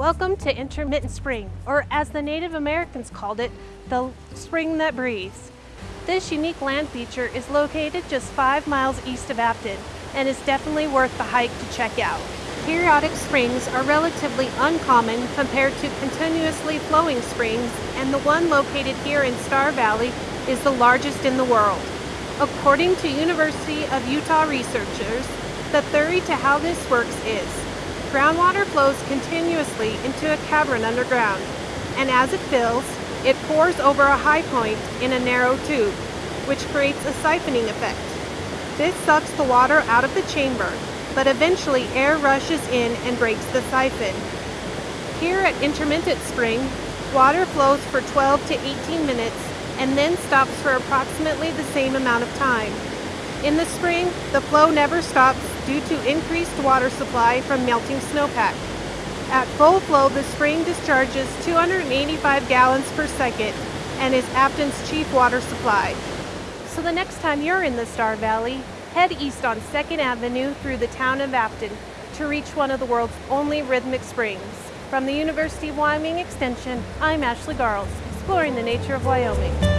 Welcome to Intermittent Spring, or as the Native Americans called it, the spring that breathes. This unique land feature is located just five miles east of Afton and is definitely worth the hike to check out. Periodic springs are relatively uncommon compared to continuously flowing springs, and the one located here in Star Valley is the largest in the world. According to University of Utah researchers, the theory to how this works is Groundwater flows continuously into a cavern underground, and as it fills, it pours over a high point in a narrow tube, which creates a siphoning effect. This sucks the water out of the chamber, but eventually air rushes in and breaks the siphon. Here at Intermittent Spring, water flows for 12 to 18 minutes and then stops for approximately the same amount of time. In the spring, the flow never stops due to increased water supply from melting snowpack. At full flow, the spring discharges 285 gallons per second and is Afton's chief water supply. So the next time you're in the Star Valley, head east on 2nd Avenue through the town of Afton to reach one of the world's only rhythmic springs. From the University of Wyoming Extension, I'm Ashley Garelts, exploring the nature of Wyoming.